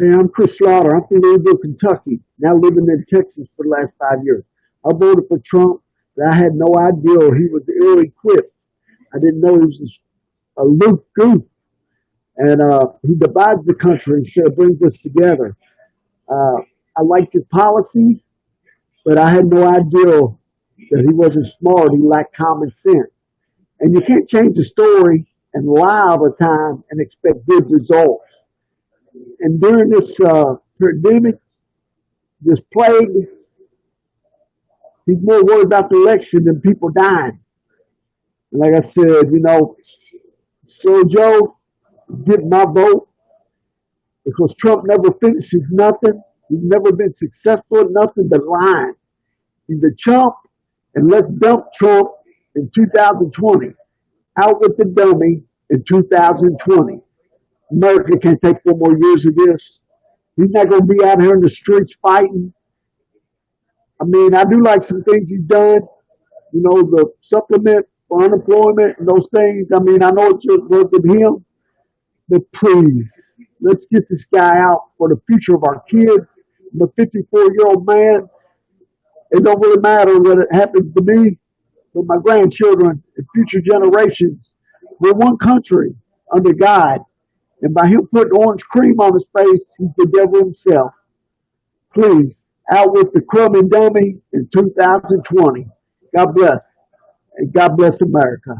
Hey, I'm Chris Slaughter. I'm from Louisville, Kentucky. Now living in Texas for the last five years. I voted for Trump, but I had no idea he was ill-equipped. I didn't know he was a loose goof. And uh, he divides the country instead of brings us together. Uh, I liked his policies, but I had no idea that he wasn't smart. He lacked common sense. And you can't change the story and lie all the time and expect good results. And during this uh, pandemic, this plague, he's more worried about the election than people dying. And like I said, you know, so Joe, get my vote because Trump never finishes nothing. He's never been successful nothing but lying. He's a chump, and let's dump Trump in 2020. Out with the dummy in 2020. America can't take four more years of this. He's not going to be out here in the streets fighting. I mean, I do like some things he's done. You know, the supplement for unemployment and those things. I mean, I know it just wasn't him, but please, let's get this guy out for the future of our kids. I'm a 54 year old man. It don't really matter what it happens to me, but my grandchildren and future generations. We're one country under God. And by him putting orange cream on his face, he's the devil himself. Please, out with the crumb and dummy in 2020. God bless. And God bless America.